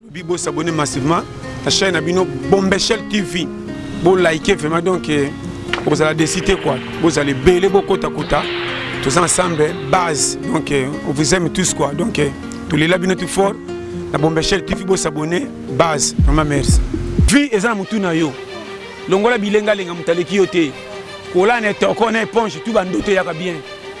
Lobi bo s'abonner massivement na chaîne na bino Bombeshell TV. Bo liker vraiment donc eh, okozala déçu te quoi. Bozala ebele bokota kota. Tous ensemble base donc eh, on vous aime tous quoi. Donc eh, tolela bino tout fort. Na Bombeshell TV bo s'abonner base. Vraiment merci. Vie eza na mutu na yo. Longola bilenga lenga mutaleki yo te. Kolane toko na éponge tout bandoto yaka bien.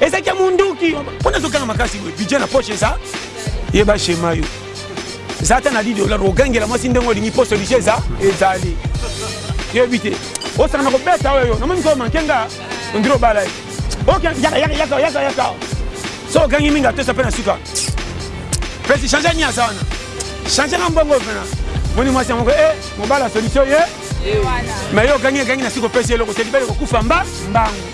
eza kia munduki mpo nazo kanga makasi boye budget na poche eza yeba shema yo eza ata na 10 dollar ogangela mwasi ndenge olingi mpo solution eza ezali yebi te osaka na kobeta oyo yo namoni ko manke nga ondiri obala ye oke yaka yaka yaka yaka yaka so ogangi mingi atosa mpe na suka pesi change ni aza wana change na mbongo pena moni mwasi yango e mobala solution ye me yo ogangi egangi na suka opesi eloko te libele kokufa mba mbangu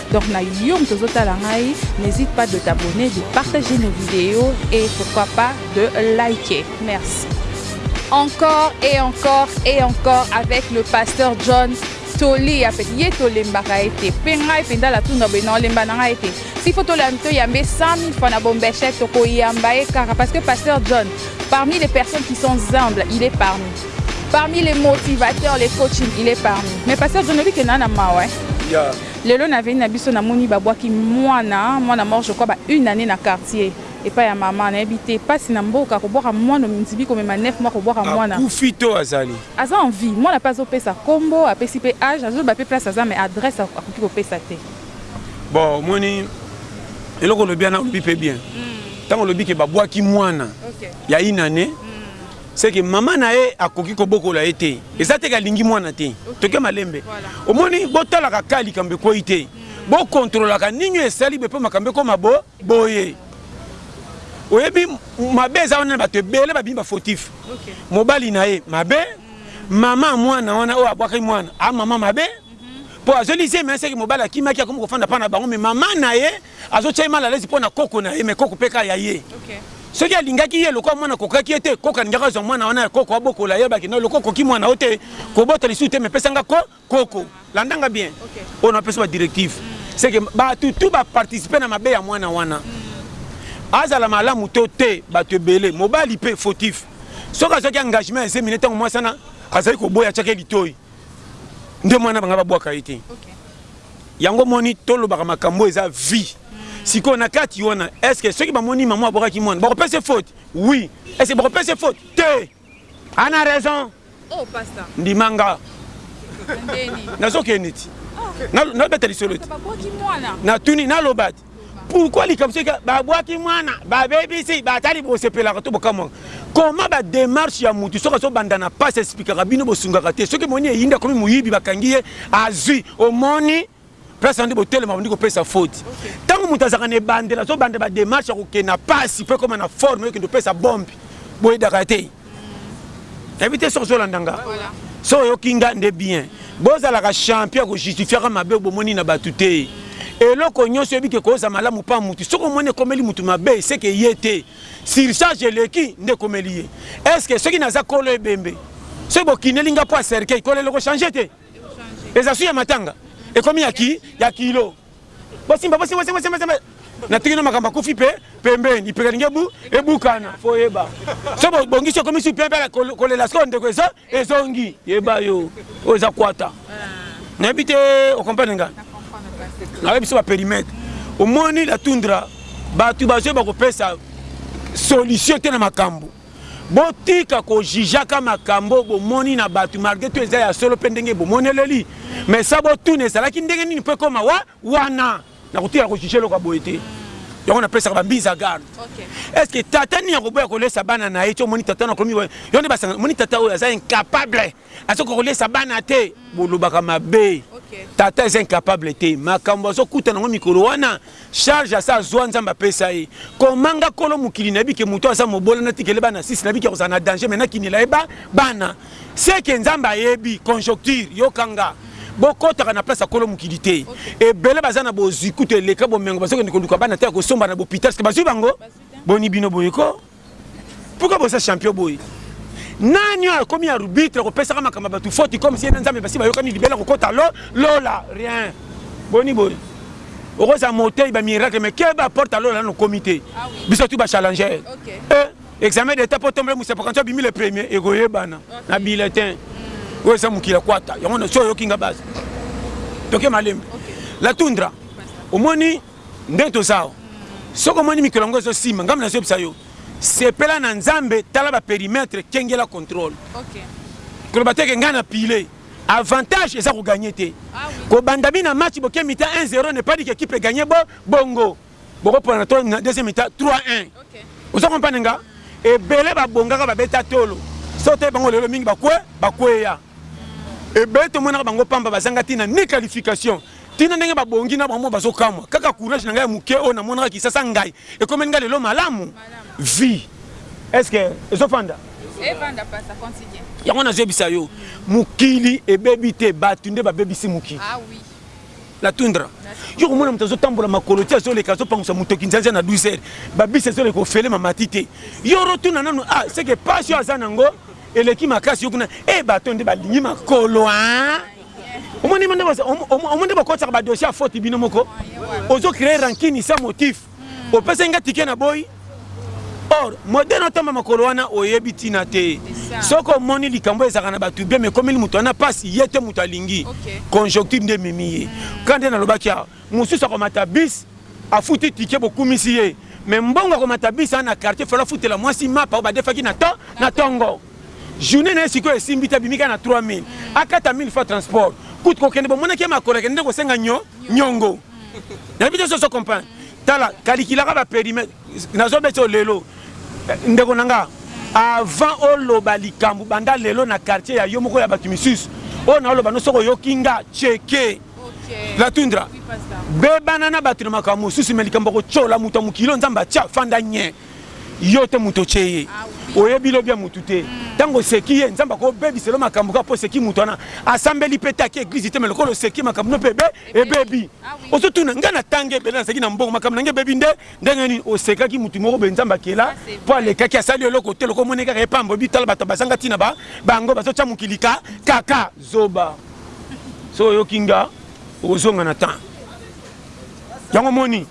Donc na yo moto ozotala ngai, n'hésite pas de t'abonner, de partager nos vidéos et pourquoi pas de liker. Merci. Encore et encore et encore avec le pasteur John toli ya pete ye tolembaka ye te mpe ngai mpenza latunda boye na olemba na ngai te si fo toyamba ye 100 000 fois na bombechek tokoyamba ye kaka parce que pasteur john parmi les personnes qui sont humbles il est parmi parmi les motivateurs les coaching il est parmi mais pasteur john oyebi ke naa na mawa eh? yeah. Lelo na avenue na biso na moni ba bwaki mwana, mwana moko je crois ba une annee na quartier epai ya maman na yebi te pasi na mboka ko bwaka mwana omindibi ko mema neuf mois ko bwaka mwana. Akufi to azali? Aza en vie mwana pe azo pesa kombo apesi pe age azo loba pe place aza mais adresse akoki ko pesa te. Bon omoni eloko olobi wana olobi pe bien tango olobi ke ba bwaki mwana ya une annee ce que maman na ye akoki kobokola ye te eza te alingi mwana te toke malembe omoni botalaka ka likambo ekweyi te bo controlaka nini esali bepo makambo ekoma bo boye oyebi mabe eza wana na bato ebele babimi bafotif mobali na ye mabe mama mwana wana oyo abwakaki mwana a mama mabe mpo azoli zemi aseki mobali akimaki akomi kofanda mpa na bango me mama na ye Azo tia ye mal à l'aise pona koko na ye mais koko pe kaka ya ye. Soki alingaki ye lokola mwana akokaki ye te koko alingaki azwa mwana wana ya koko abokola ayebaki no lokola okoki mwana yo te kobota lisusu te mais pesa nga ko koko landa nga bien oyo na pesa ba directive c'est que batu tout ba participer na mabe ya mwana wana azala malamu to te batu ebele mobali pe fautif soki azwaki engagement ya zemi ne tango mwasi wana azali koboya atiaki ye litoyi nde mwana banga babwaka ye te yango omoni tolobaka makambo oyo eza vie sikoyo na kati wana estce soki bamoni mama abwakaki mwana bakopesa faute oui estce bakopesa faute te ana raison oh, ndimanga nazokende ti nabeta lisolo ti natuni naloba ti Pourquoi likambo soki babwaki mwana babebisi batali bosepelaka to bokamwaka comment ba demarche ya mutu soki azo banda na pasi esplikaka bino bosungaka te soki omoni eyindi akomi moyibi bakangi ye azui omoni place wana nde botelema bandi kopesa faute tango mutu azalaka na ebandeli azo banda ba demarche ya kokende na pasi po ekoma na forme oyo kende opesa bombe boyedaka te. Nayebi te soki ozolanda nga. Soki oyoki nga nde bien. Bozalaka champion ya ko justifiaka mabe oyo bomoni na batu te. Eloko nionso oyebi ke koza malamu pa mutu, soki omoni ekomeli mutu mabe, ce que ye te. Surcharge eleki nde ekomeli ye. Est ce que soki naza kolo ebembe, soki bokineli nga poids ya cercueil, kolo eloko changer te? Eza suit ya matanga? Ekomi ya ki ya kilo? Bosimba bosimba simba simba simba na tiki na makambo akufi pe pembeni ipeka lingi ebu ebukana fo yeba so bongisi okomi su pempe ala kolela sikoyo ndeko ezo ezongi yeba yo oyo eza kwata nayebi te okomprendre ngai nayebi biso baperimetre omoni la tundra bato bazoyeba kopesa solution te na makambo Botika ko jugeaka makambo oyo bomoni na batu malgre tout eza ya solo mpe ndenge bomoneleli mais sa botuna ezalaki ndenge nini mpo ekoma wa wana nakotika ko juge eloko ya boye te yango napesaka ba mise à garde est ce que tata nini akoboya kolesa bana na ye ti omoni tata na komi yo nde basanga omoni tata oyo aza incapable azokoka kolesa bana te bolobaka mabe tata eza incapable te makambo azokutana yango mikolo wana Charge asi azua nzambe apesa ye comment nga kolo mokili nayebi ke mutu aza mobola natika ele bana six nayebi ke akozala na danger mais nakinela ye bana ce ke nzambe ayebi conjocture yoka nga bokotaka na place ya kolo mokili te ebele baza na bozui kutu eleka bomengo bazokende koluka bana te ya kosomba na bopital ce ke bazui bango boni bino boye ko. Pourquoi boza champion boye? Nani oyo akomi arbitre kopesaka makambo ya batu foti comme si ye na Nzambe basi bayokani libela kokota lo lola rien boni boye okozala moteyi ba miracle mais keba porte ya lola nanu okomi te ah biso tu ba challenger eh, eh examen d'état po tombele musepa kanti abimi le premier ekoyebana na bulletin hmm. oyo eza mokili ya kwata yango na so oyoki nga base toke malembe la tundra omoni okay. Nde toza awa. Soki omoni mikolo yango ezo simba, ngai nazo yebisa yo, sepela na Nzambe, tala ba perimetres, kengela controle. Koloba te que ngai na piler. Avantage eza ko gagner te. Ko banda bina match boke mi-temps 1-0 ne pas dire que equipe e gagner bo bongo. Boko pona na to na deuxième mi-temps 3-1. Ozo comprendre nga? Ebele ba bongaka ba beta tolo. Soki otangi bango lelo mingi ba kue, ba kueya. Ebele tomonaka bango pamba bazanga tina ni qualification tina ndenge ba bongi na bango bazo kamwa kaka courage na nga ya muke oyo na monaka kisasa ngayi ekomeli nga lelo malamu vie est ce que ezo fanda evanda pasta continue yango nazo yebisa yo mokili ebebi te batu nde ba bebisi mokili ah oui la tundra yo komona moto azotambola makolo ti azoleka azopangusa motoki nzanza na 12 heures babisi ezoleka ofele mamati te yo orotuna nanu a ah, seke pasi oyo aza nango Eleki makasi yo kuna eh bato nde balingi makolo hein omoni nde omoni nde bokotisaka ba dossier ya faute bino moko ozo créer rancune sans motif opesaki nga ticket na boyi or modèle otamba makolo wana oyebi tina te soki omoni likambo ezalaka na bato bien mais ekomeli moto wana mpasi ye te moto alingi conjoncture nde ememi ye kande nalobaki awa Mususu akomata bus afuti ticket bokumisi ye mais mbongo ya komata bus awa na quartier fallait afutela mwasi mapa oyo badefaki na to na tongo journee naye sikoyo esimbi te abimi kaka na 3000 akata 1000 fois transport kutu kokende bomonaki ye makolo akende nde kosenga nyo nyongo nayebi te soki ozo comprendre tala caliculaga ba perimetre nazo beti oyo lelo ndeko na nga avant oloba likambu banda lelo na quartier ya yo moko ya batu misusu oyo naoloba no soki oyoki nga tsheke la tundra bebana na bato na makambo mosusu me likambo kotyola moto ya mokili oyo nzambe atya fanda nye yo te moto otye ye ah oyebi lobi ya motu te mm. ntango oseki ye nzambe akobebiselo makambo kaka mpo oseki moto wana asambeli mpe te ake eglize te me lokola oseki makambo no mpe ebe ebebi ah ozotuna ngai natangi ebele nazalaki na mbongo makambo nange ebebi nde ndenge nini osekaki motu moko boye nzambe akela mpo alekaki asali eloko te loko omoni kaka epambo ebi tala bato bazanga ntina bango bazotya mokili ka kaka Zoba soki oyoki nga okozonga na temps yango omoni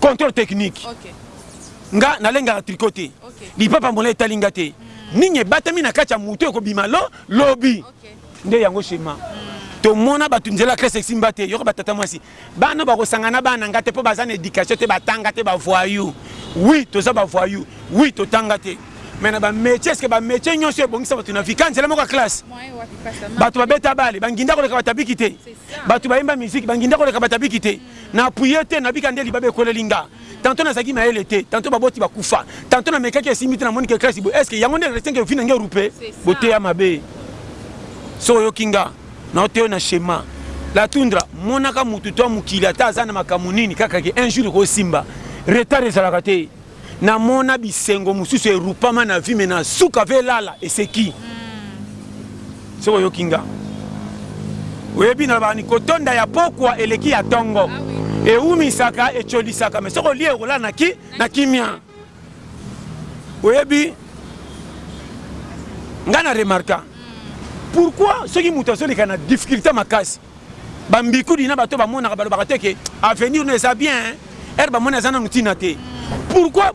controle technique nga nalengaka tricot te lipapa molayi etali nga te nini ebatami na kati ya mutu ekobima lo lobi nde yango shema tomona batu nzela classe esimba te yoka ba tata mwasi Bana oyo bakosangana na bana na nga te po baza na education te ba tanga te ba voyous oui toza ba voyous oui to tanga te mais na ba metiers est ce que ba metiers nioso ebongisa batu na vie ka nzela moko ya classe batu ba beta balle ba nginda koleka bata biki te batu ba yemba musique ba nginda koleka bata biki te na appuie te na bika nde libaba ekweleli nga tantot na zalaki mayele te tantot ba boti ba kufa tantot na mekaki esimbi te na moni ke classe boye est ce que yango nde reste que vie na nga erupe boteya mabe soki oyoki nga Nao teyo na schema. La tundra monaka mutu to mokili ata aza na makambo nini kaka ke un jour eko simba. Retard ezalaka te. Na mona bisengo mususu erupama na vie mais na suka ve lala eseki. Soki oyoki nga. Oyebi na lobaka ni kotonda ya pokwa eleki ya tongo. Ewumisaka, ecolisaka mais soki olie okolala na ki na kimia. Oyebi nga na remarka pourquoi soki mutu azoleka na difficulte makasi ba mbikudi na bato bamonaka balobaka te ke avenir no eza bien ere bamoni aza nanu tina te pourquoi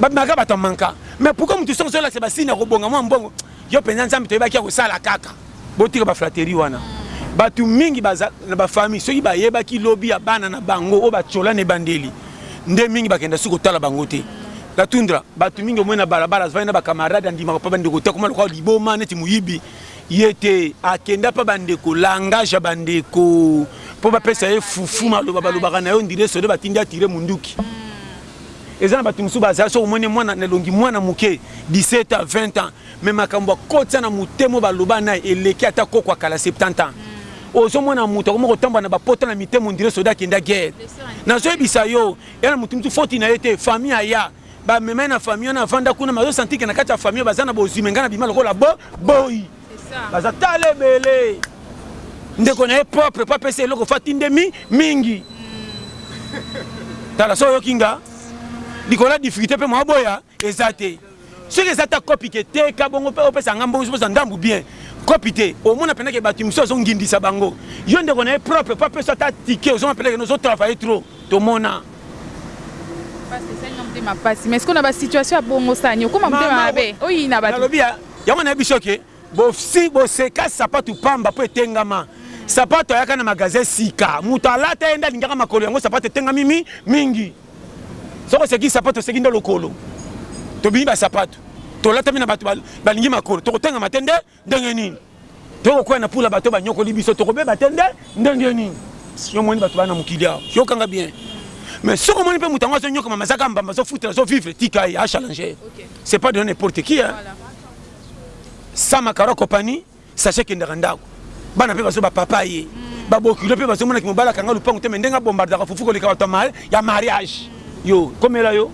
babimaka bato ya manka mais pourquoi mutu soki ozolakisa basini ya kobonga mwa mbongo Yo penza nzambe toyebaki ako sala kaka. Botika ba flatterie wana. Batu mingi baza na ba famille soki bayebaki lobi ya bana na bango oyo ba tshola na ebandeli nde mingi bakenda su kotala bango te. La Tundra batu mingi omoni na balabala azvandi na ba camarade andimaka pa ba ndeko te akoma lokola liboma neti moyibi ye te akenda pa ba ndeko langage ya ba ndeko po bapesa ye fufu maloba balobaka na ye ondire soda batindi atire munduki. Eza na batu mususu baza soki omoni mwana na elongi mwana muke 17 ans 20 ans mais makambo akotisa na motema oyo baloba naye eleki ata koko ya kala 70 ans ozo mona mutu akoma kotambola na ba pota na mitema on dirait soda akenda guerre nazo yebisa yo eza na mutu mutu foti naye te famille aya ba mema ye na famille wana avanda kuna mais azo sentir que na kati ya famille baza na bozui mais nga na bima lokola bo boyi baza tala ebele ndeko na ye propre po apesa eloko fo atinde mi mingi tala so oyoki nga likolo ya difficulté mpe mwa boya eza te soki eza ta kopi te teka bongo mpe opesa nga mbongo soposa ndambu bien kopi te omona mpenza ke bato mosusu azongindisa bango yo ndeko na ye propre po apesa ata tike ozoma mpenza kene ozotravaille trop tomona motema pasi mais sikoyo na basituation ya bongo sani okoma motema mabe oyina bato Yango nayebi biso ke bofsi boseka sapatu pamba po etengama sapatu ayaka na magasin sika mutu alata ye nde alingaka makolo yango sapatu etengami mi mingi soki oseki sapatu oseki nde lokolo tobimi ba sapatu tolatami na batu balingi makolo tokotengama te nde ndenge nini Toko kweya na pula bato ba nyokoli biso toko beba te nde ndenge nini yo omoni bato ba na mokili awa yoka nga bien mais soki omoni pe moto yango azo nyokwama aza kaka mbamba azo futela azo vivre tika ye a challenger c'est pas de n'importe qui hein sans makaro akopani sache akendaka ndaku bana pe bazo ba papa ye ba bokilo pe bazo mona ki mobali akanga lupangu te mais ndenge a bombardaka fufu koleka bato ya mariage yo komela yo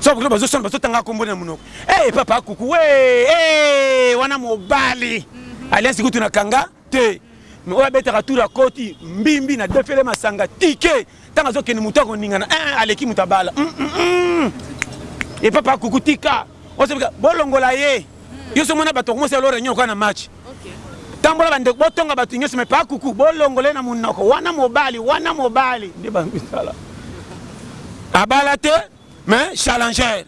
soki bazo swana bazo tanga kombo naye na munoko. Hee papa kukuee hee wana mobali alliance kutu na kanga te mais oyo abetaka tour akoti mbimbi na defele masanga tike tango azokende moto akoningana eeh aleki moto abala mm -mm. e papa kuku tika osebika bolongola ye yo so mona bato bakomosala lo reunion okoka na match tambola bandeko botonga bato nyonso mais papa kuku bolongola ye na monoko wana mobali wana mobali nde bamisala abala te mais challenger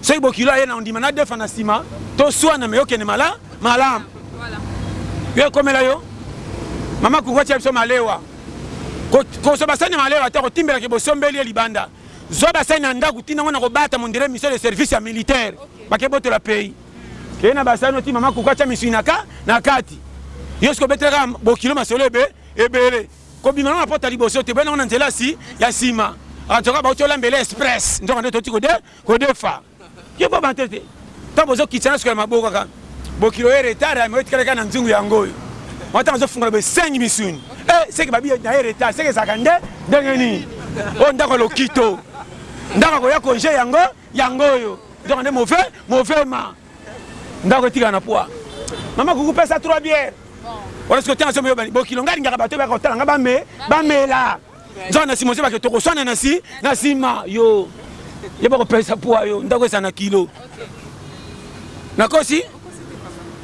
Soki bokilo aye naondima nadefa na sima toswana mais okende mala malam yo ekomela yo mama koko atia biso malewa kozwa basani ya malewa ata kotimbela ke bosombeli ye libanda zwa basani na ndako tina ngo na kobata mondele mission de service ya militaire bake botola pays keye na basani oti mama koko atia misuni na ka na kati yo soki obetelaka bokilo masolo ebe ebele Kobima nango na porte ya liboso te boya nango na nzela ya sima en tout cas bawuti olambela express nzoka nde touti kodefa yo boba te te tango bozo kitisa na suka ya maboko kaka bokilo ye retard mais otikala kaka na nzungu ya ngoyo mwa tango azofungola be sengi misuni eh seke babiye na ye retard seke ezalaka nde ndenge nini oyo ndako ya lokito ndako akoya konje yango yango oyo nzoka nde move move ma ndako etikala na poa mama kuku pesa 3 biere wana siko tanga somo yobani bokilo ngai lingaka bato oyebaka kotala ngai bame bamela nzala na nsima ozebake tokoswana na si na nsima yo ye bakopesa poa yo ndako eza na kilo nakosi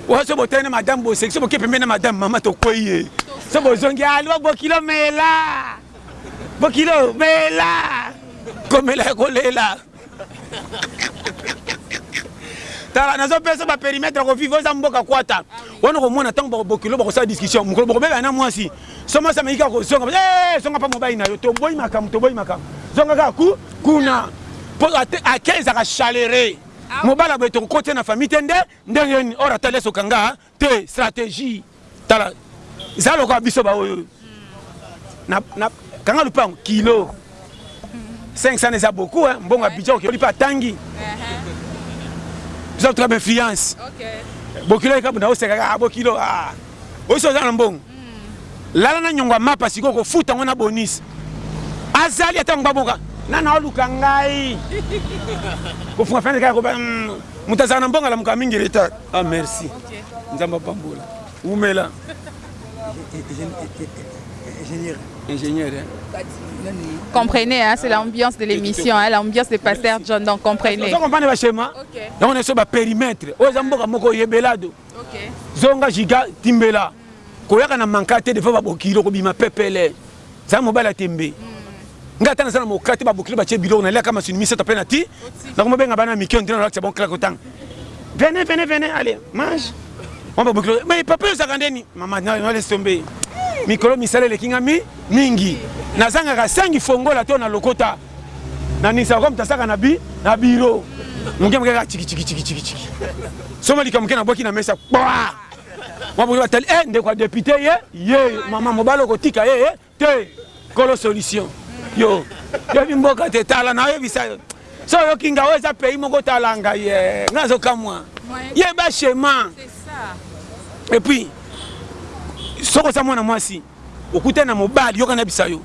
oya so botali na madame boseki so boke pembe na madame mama tokwei ye so bozongi alwa bokilo mela bokilo mela komela ya kolela tala nazo pesa ba perimetre ko vivre za mboka kwata wana ko mona tango bako bokilo bako sa discussion mukolo bako beba na mwasi so mwasi ameki ko zonga eh zonga pa mobali na yo to boyi makambo to boyi makambo zonga ka ku kuna po akezaka chalere mobala boye tokokoti na famille te nde ndenge nini ora taleso kanga te strategie tala za lokola biso ba oyo na, na kanga lupango kilo 500 eza beaucoup hein mbongo ya budget okeli pa tangi biso tuka ba influence okay. bokilo eka bunda oseka ah bokilo ah oyo oza na mbongo lala na nyongo ya mapa sikoyo okofuta ngo na bonus azali ata ngba boka nana oluka ngai kofunga fenêtre kaka koba moto azala na mbongo alamuka mingi retard ah merci nzambe apambola wumela ingénieur. Hein? Comprenez, hein, c'est l'ambiance de l'émission, hein, l'ambiance de Pasteur John, donc comprenez. Vous comprenez le schéma Donc on est sur le périmètre. Aux Amboka Moko Yebelado. Zonga giga timbela koyaka na manka te devant ba bokilo kobima pepele zala mobali ya tembe nga ata naza na moka te ba bokilo batie biloko na liaka masuni misato pe na ti na ko mobenga bana mike ondire na lakisa bon claque otanga venez venez venez allez mange on ba bokilo mais papa ozaka ndeni maman na na laisse tomber mikolo misala eleki nga mi mingi nazangaka sangi fongola to na lokota na ningisa comme tasaka na bi na bureau moke moke kaka chiki chiki chiki chiki chiki soma lika moke na bwaki na mesa kwa mwa boye batali eh ndeko ya député ye ye mama mobali okotika ye ye te kolo solution yo yebi mboka te tala na oyebisa yo so oyoki nga oyo eza pays moko tala ngai ye nga azokamwa yeba chemin et puis soki oza mwana mwasi Okutani na mobali yoka na bisa yo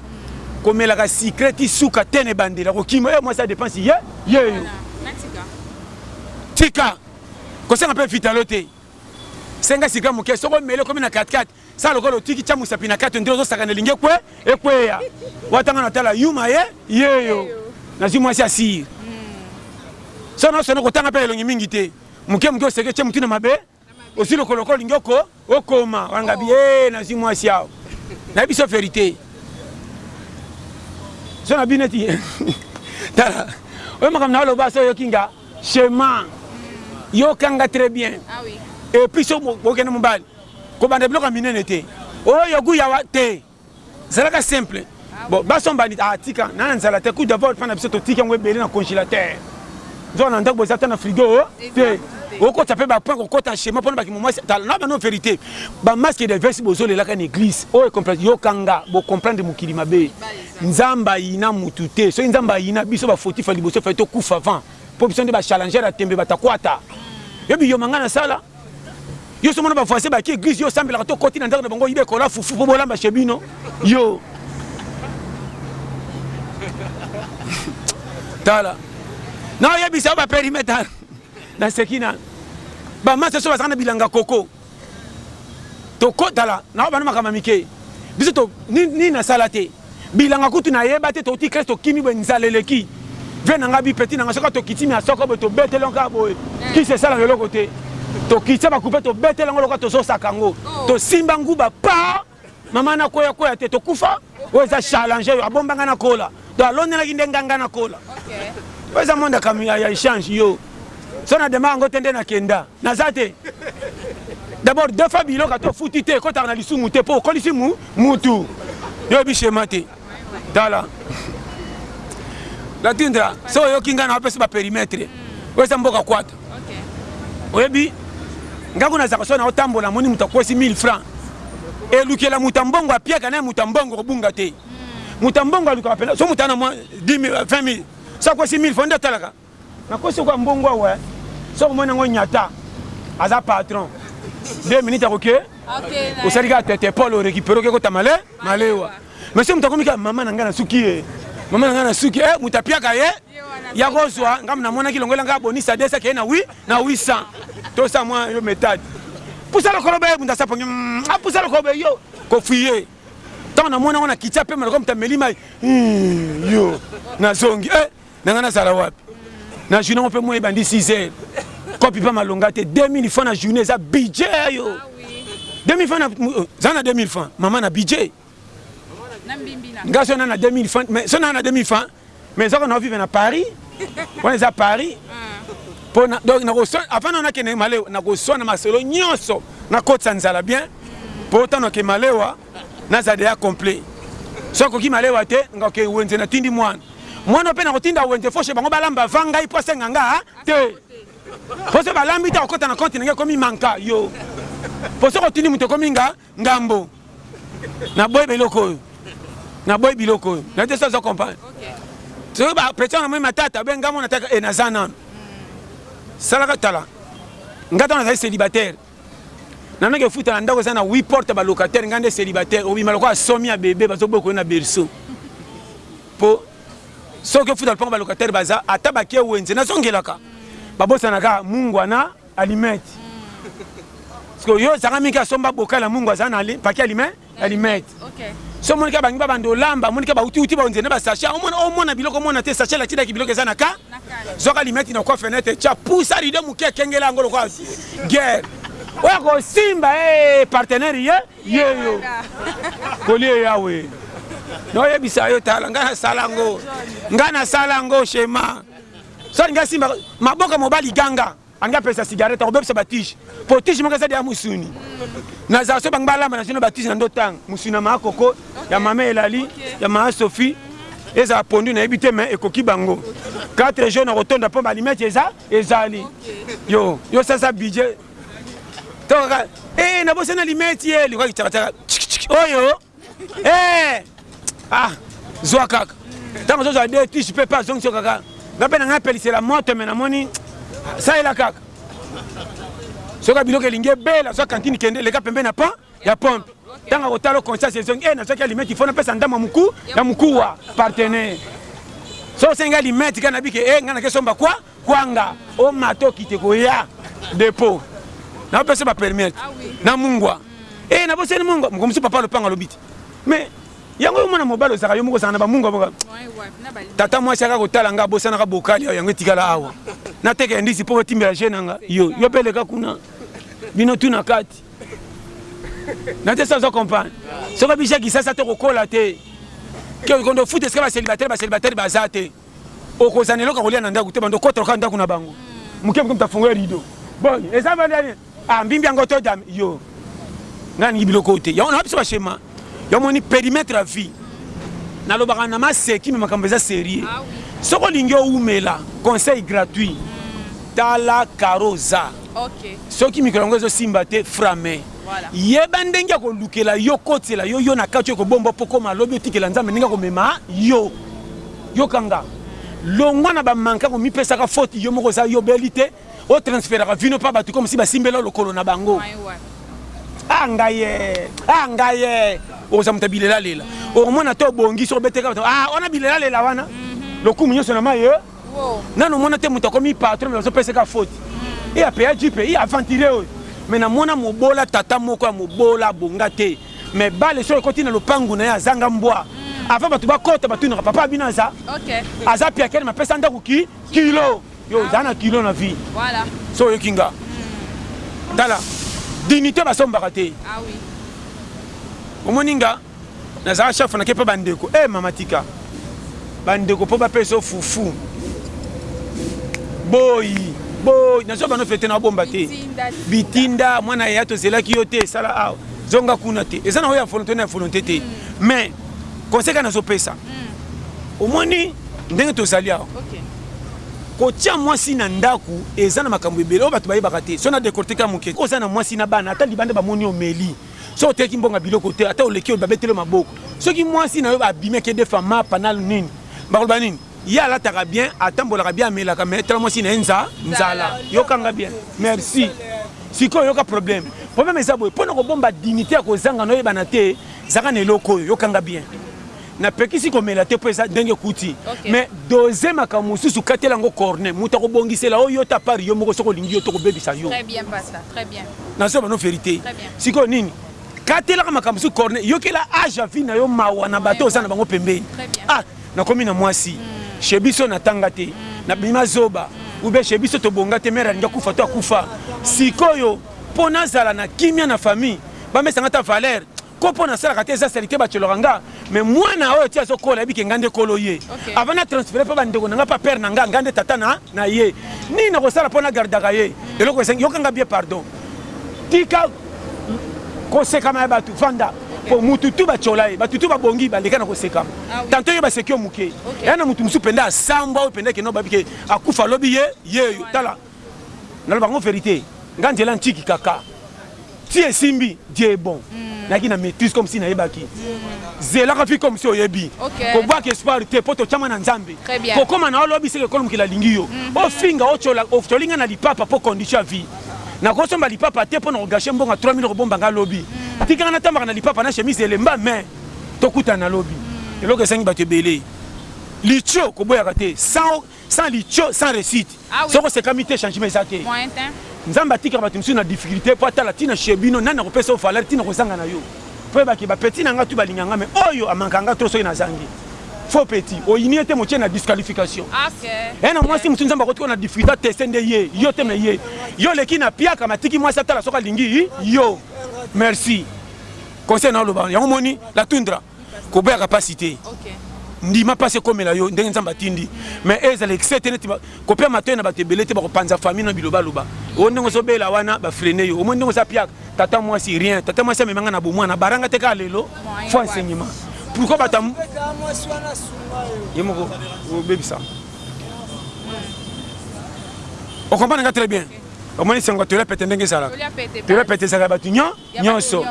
komelaka sucre ti suka ten ebandela kokima yo mwasi ya depense ye yeyo tika kosenga mpe vitalo te senga sucre moke soki omeli okomi na 44 sala lokola otiki tya mosapi na kati ondire ozosakana elingi ekwe ekweya watanga na tala yuma ye yeyo nazwi mwasi ya sire so na osone kotanga mpe elongi mingi te moke moke oseke tye motu na mabe Osi lokoloka olingi oko okoma wangabi ee nazwi mwasi awa nayebi so verite so na bino eti tala oyo makambo na oloba so oyoki nga shema yoka nga très bien ah epuis so bokende mobali kobanda biloko ya minene te oyo guyawa te Zalaka simple bon ba somba nit ah tika na nzala te coup d'avoir pa na biso to tiki yango ebele na congelateur nzoka na ndaku boza ata na frigo te okota pe ba point ko kota chez moi pona ba kimomwasi tala na ba no verite ba masque de veste bozo lelaka na eglise oyo oh, comprendre yo kanga bo comprendre mokili mabe nzambe ayina mutu te soki nzambe ayina biso ba fautif liboso fa to kufa avant po biso nde ba challenger ya tembe batakwata yo biyoma nga na sala Yo somo na ba voisins ba ki eglise yo osambelaka to koti na ndako na bango oyiba ekola fufu po bolamba chez bino yo tala na oyebisa yo ba perimeter na seki na ba masa so bazaka na bilanga koko tokotala na bana makambo mike biso to nini nasala te Bilanga kutu na yeba te touti classe tokimi boye nzala eleki vie na nga bi petit na nga soki atokiti mia soko boye tobeteli yango kaka boye kisi esalaka eloko te tokitisa ba coupe tobeteli yango lokola tozosaka yango tosimba nguba paa mama na kweya kweya te tokufa oyo eza challenge oyo abomba nga na kola donc alonelaki nde nga nga na kola oyo eza monde ya echange yo so na demaka yango te nde na kenda Naza te d'abord defa biloko ata ofuti te ekotaka na lisumu te po okolisi mutu yo oyebi shema te tala la tundra so oyoki nga na opesi ba perimetre oyo eza mboka kwata oyebi nga kuna zaka so na otambola moni moto akwesi 1000 francs elukela moto ya mbongo apiaka naye moto ya mbongo kobunga te moto ya mbongo alukaka pena so moto ana mwa 20 000 so akwesi 1000 francs nde atalaka Nakosi okoa mbongo awa soki omoni yango nyata aza patron deux minutes akoki osali kaka tete pole orecupere oke kota male malewa mais soki moto akomi kaka mama na ngai na suki ye mama na ngai na suki e moto apiaka ye ya kozwa ngai namonaki longola ngai abonisa desa keye na wi na wisa tosa mwa yo metade pusa lokolo beye moto asapongi mm, apusa lokolo beye yo kofuye ntango namoni yango na kitya pema lokola moto ameli mai hmm, yo nazongi e eh, na nga nazala wapi na journée ngo pe moi ebandi 6 heures kopi pa malonga te 2000 francs na journée eza budget ya yo 2000 francs na za na 2000 francs maman na budget nga so na na 2000 francs mais so na na 2000 francs mais zoko na vivre na Paris wana eza Paris po na donc na ko so avant na nakende malewa na ko so na masolo nyonso na kotisa nzala bien po tano ke malewa Naza dejà complet. Soki akoki malewa te, nga okay wenze na tindi mwana. Mwana oyo pe nako tinda wenze faut chez bango ba lamba avant ngai po asenga nga te. Po soki ba lambi te ako kota na compte na nga ekomi manqua yo. Po soki otindi moto ekomi nga ngambo. Na boyi biloko oyo. Na boyi biloko oyo. Na te soki ozo comprendre. Soki ba petit wana amoni matata obe nga mwana ta eh naza nanu. Salaka tala. Nga tango nazali celibataire. Nanu ke futa na ndaku eza na oui porte ba locataire nga nde celibataire obima lokola somi ya bebe bazo boka yo na berceau po soki ofuta lopango ba locataire baza ata bakie wenze nazo ngelaka ba bosana kaka mungwa na alimete sikoyo yo ozanga mike asomba bokala mungwa aza na paquet alime na limete so omoni kaka bangi babanda olamba omoni kaka bauti uti baonze nde basacha omona omona biloko omona te sacha latidaki biloko eza na ka zwaka limeti na kwa fenêtre tya pusa rido moke ekengela yango lokola guerre oya kosimba e eh, partenaire ye yeyo kolie yawe noyebisa yo tala ngai nasala yango ngai nasala yango shema so alingi asimba maboko mobali ganga Ange apelisa cigarette akobebisa ba tige po tige moko eza deya musuni na zala so bango balamba na zino ba tige na ndo tanga musuni ya maa koko ya mama elali ya maa sophie ezala pondu na yebi te me ekoki bango 4 jours na kotonda po ba limete eza ezali yo yo sasa budget to kaka eh na bosana limete ye likwaki tsaka tsaka oyo Eh! Ah! Zwa kaka. Tango ozo zwa deux tiges pe pa zongiso kaka. Nga pe na nga pelisela moto mais na moni salela kaka. Soka biloko elingi ebela zwa cantine kende leka pembe na pan ya pompe. Tango kotalo conscience ezongi eh na zwa kia limeti fona pesa ndama muku ya mukuwa partenaire. So senga limeti kana bike eh nga na ke somba kwa. Kwanga omata okite koya depo na pesa ba permit na mungwa eh na bosani mungwa mokomusu papa lopanga lobiti mais yango yo mwana mobali ozaka yo moko ozaka na ba mungwa boka tata mwasi aka kotala nga bosana ka bokali yango etikala awa na teke ndisi po otimbela je nanga yo yo pe leka kuna bino tu na kati na te sans comprendre soka bisha kisasa to kokola te que kondo foot esika ba célibataire ba célibataire baza te Okozala na eloko ya kolia na ndaku te banda okota kaka ndaku na bango muke muke mutu afungola rideau boni eza ba lia nini ah mbimbi yango to dame yo nga ningi biloko oyo te yango na biso ba shema yo moni perimetre ya vie na lobaka na maseki mais makambo eza serieux soki olingi owumela conseil gratuit tala karoza okay. soki mikolo yango ezo simba te frame voilà. yeba ndenge ya kolukela yo kotela yo yo na kati oyo kobomba pokoma lobi otikela nzambe ndenge akomema yo Yoka nga. Longwa na ba manka ko mipesaka faute yo moko oza yo beli te o transferaka vino pa batu comme si ba simbela yo lokolo na bango ah ngaiee ah ngaiee okoza moto ya bilela lela okomona to obongi soki obeteka bato ah wana bilela lela wana lokumu nyonso na mayi eh nanu omona te moto akomi patron mais ozopesaka faute e apeya jipe e aventurier oyo mais namona mobola tata moko ya mobola abonga te Mais balle soki ekoti na lopangu naye azanga mbwa avant batu bakota batunaka papa abino aza aza piakere ma pesa ndaku ki kilo yo oza na kilo na vie so oyoki nga tala dignité basombaka te omoni nga nazala chef nake mpe bandeko e mama tika bandeko mpo bapesa yo fufu boyi boyi nazwa bano fete na obomba te bitinda mwana yaya tozelaki yo te esala awa Zonga kuna te. Eza na oyo ya volonte na ya volonte te. Mais conseil kaka nazo pesa. Omoni ndenge tozali awa. Kotia mwasi na ndaku eza na makambo ebele oyo batu bayebaka te. Soki na decortiquer ya muke. Oza na mwasi na bana ata libanda bamoni yo omeli. Soki oteki mbongo ya biloko te ata oleki oyo babeteli yo maboko. Soki mwasi na yo abimi ake defa mapa na nini bakoloba nini? Ye alataka bien atambolaka bien amelaka mais tala mwasi naye nza nzala yoka nga bien merci sikoyo yoka problème problème eza boye pona kobomba dignite ya kozanga na oyebana te zalaka na eloko oyo yoka nga bien na pekisi komela te po eza denge ekuti okay. mais dose makambo mosusu katela yango corne moto akobongisela oyo ta part yo moko soki olingi yo to kobebisa yo très bien pasta très bien nazoba no verité sikoyo nini katelaka makambo mosusu corne yokela age ya vie na yo mawa na bato oza na bango pembeni ah Nakomi na mwasi chez biso na tanga te na bima zoba ou bien chez biso tobonga te mère alingi akufa to akufa sikoyo po nazala na kimia na famille ba mesa nga ata valeur ko po na salaka te eza salite ba tiolaka nga mais mwana oyo ti azo kola ayebi ke nga nde kolo ye avant na transfere pe ba ndeko na nga pa père na nga nga nde tata na na ye nini nakosala po na gardaka ye eloko esengi yoka nga bien pardon Tika kosekama ya batu vanda po mutu tu batiola ye batu tu babongi baleka na koseka tanto yo baseki yo muke ya na mutu musu penda asambwa oyo penda keno babi ke akufa lobi ye yeyo tala naloba ngo verite nga nzela ntiki kaka ti esimbi die bon naki na maîtrise comme si nayebaki zelaka fi comme si oyebi kobwaka espoir te po totiama na nzambe kokoma na yo lobi seke kolomokela alingi yo ofinga otiola nga na lipapa po condition ya vie Nako somba lipapa te po nako gacher mbongo ya 3000 oko bomba nga lobi. Tika nga na tambaka na lipapa na chemise elemba mais to kutana lobi. Eloko esengi batu ebele Litcho ko boyaka te sans litcho sans reussite soki osekami te changement eza te. Nzambe atikaka batu misusu na difficulte po atala tina chez bino nani ako pesa yo valeur tina oko zanga na yo. Po yeba ke ba petit na nga tout balinga nga mais oyo a manquaka nga trop soki na zangi faux petit oyini ye te motie na disqualification he na muasi mosusu nzambe akoti ko na difrida teste nde ye yo te mais ye yo oleki na piaka matiki muasi atala soki alingi yo merci conseil na oloba yango omoni la tundra koboyaka pasi te ndima pasi ekomela yo ndenge nzambe atindi mais ezala excès te neti ba Kopia matoyi na batu ebele te bako panza famille no biloba loba oyo ndenge ozo bela wana ba freiner yo omoni ndenge oza piaka tata muasi rien tata muasi amema nga na bo muana bara nga te kaka lelo faut enseignement pourquoi batu ya ye moko obebisa o comprendre nga très bien omoni sengo tolia pete ndenge ezalaka tolia pete ezalaka batu nyo nyonso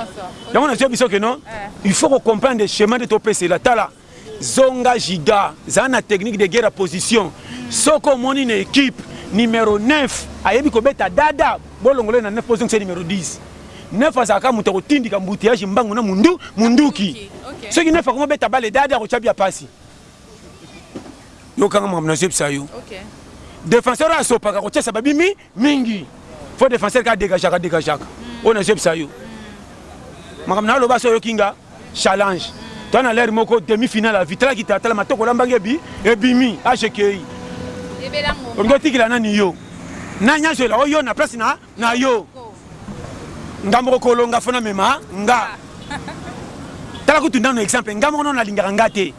yango nazo biso ke non eh. il faut ko comprendre chemin de topesela tala Zonga Juda, zala na technique de guerre ya position, soki omoni na equipe numero 9 ayebi kobeta dada, bolongola ye na 9 mpo ozongisa ye numero 10. 9 azalaka kaka moto ya kotindika embouteillage, mbangu na munduki. Soki 9 akomi kobeta balle dada, akotya but ya pasi. Yoka nga makambo nazo yebisa yo. Defenseur oyo asopaka, akotiasa babimi. Mingi. Faut defenseur ka degagaka degagaka. Oyo na zebisa yo. Makambo na loba so yoki nga challenge. Toi na l'heure moko demi finale à vie. Tala kita tala matoko lambange bi ebimi HKI. Ebela ngo. Olingo tikila na ni yo. Na nya zela oyo na place na na yo. Nga moko kolonga fona mema nga. Tala kutu ndano exemple nga moko na lingaka nga te.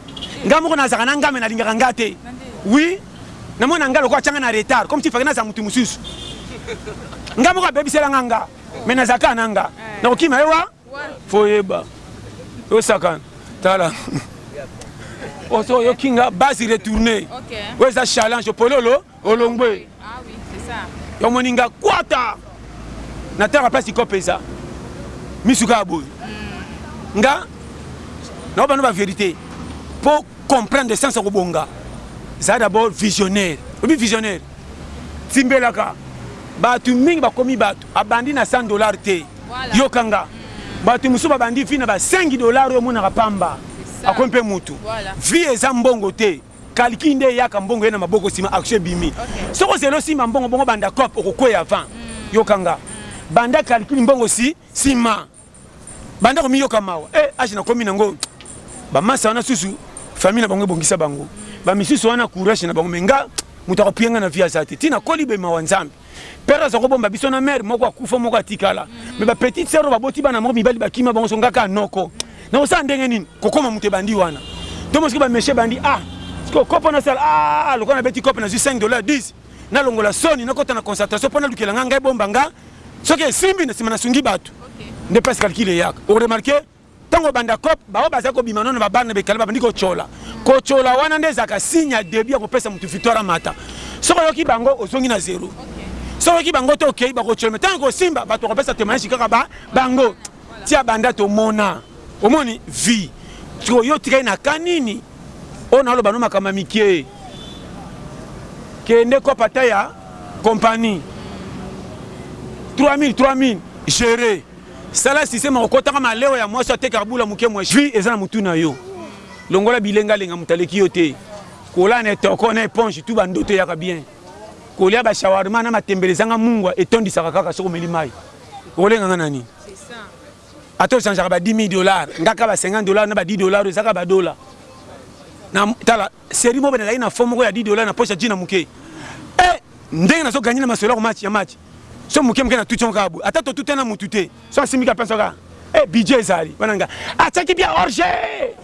Nga moko na zaka na nga me na lingaka nga te. Oui. Na mona nga lokola atianga na retard comme s'il fallait nazala mutu mususu. Nga moko abebisela nga nga mais nazala kaka na nga. Nakokima ye wa fo oyeba osakana tala oso oyoki nga base retourne oyo eza challenge opololo olongwe omoni nga kwata na tala place ikope eza misu kaka boye nga naobano ba verite po comprendre sens ya kobonga zala d'abord visionnaire oyebi visionnaire timbelaka batu mingi bakomi batu abandi na 100 dollars te yoka nga batu mosusu babandi vie na ba 5 dollars oyo omonaka pamba akomi mpe mutu vie eza mbongo te calcul nde eyaka mbongo eye na maboko nsima action ebimi soki ozela osimba mbongo bongo banda cop okokweya avant yoka nga banda calcul mbongo si sima banda komiyoka mawa eh age nakomi nango ba masta wana susu famille na bango ebongisa bango ba misusu wana courage na bango mais nga moto akopiye nga na vie aza te ti nakoli boye mawa nzambe père aza kobomba biso na mère moko akufa moko atikala mais ba petite sœur baboti bana moko mibali bakima bango so nga kaka noko nakosala ndenge nini kokoma moto ebandi wana to mosuki ba meshe bandi ah sikoyo kopo nasala ah lokola nabeti kope nazwi 5 dollar 10 na longola soni na kota na concentration pona lukela nga nga ebomba nga soki esimbi na sima na sungi batu nde place calcul eyaka o remarque tango obanda cop bao baza ko bima no na ba bar na bekale ba bandi ko chola ko chola wana nde ezaka signe ya debut ya ko pesa mutu victoire amata soki oyoki bango ozongi na zero soki oyoki bango te okei bako chola me tango ko simba batu ko pesa temoignage kaka ba bango tia banda tomona omoni vie yo tikali na kanini Oyo naloba no makambo ya mikiee kende kopa ata ya compagnie 3000 3000 gere sala système ya kokotaka malewa ya mwasi oyo atekaka bula muke mua vie eza na mutu na yo longola bilenga lenga mutu aleki yo te kolala na etoko na eponge tout ba ndoto eyaka bien kolia ba shawarma na matembele ezanga mungwa etondisaka kaka soki omeli mayi okolenga nga na nini Ata ochangeaka ba 10.000 dollars, nga kaka ba 50 dollars na ba 10 dollars oyo eza kaka ba dollars. Na tala serie moko boye nazalaki na fond moko ya 10 dollars na poche ya jean ya muke. Eh! Ndenge nazo gagner na masolo ya ko match, ya match. Soki muke muke na tuti yango kaka boye. Ata to tuta na mutu te. Soki asimbi kaka penso kaka. Eh! Budget ezali. Bana nga. Atiaki bia hors jeu!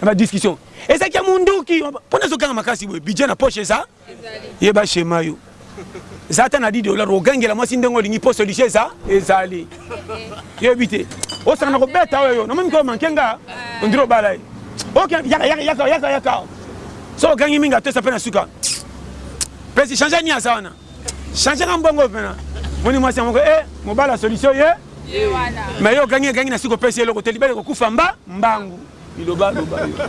Na ba discussions. Ezalaki ya munduki. Po nazo ganga makasi boye. Budget na poche eza. Yeba schema yo eza ata na 10 dollars ogangela mwasi ndenge olingi po solution eza ezali yebi te osaka na kobeta oyo yo namoni ko manke nga ondire obala ye ok yaka yaka yaka yaka yaka so ogangi mingi atosa mpe na suka pesi change ni aza wana change nga mbongo mpena moni mwasi yango e mobala solution ye me yo ogangi egangi na suka opesi eloko te libala ekokufa mba mbangu biloba loba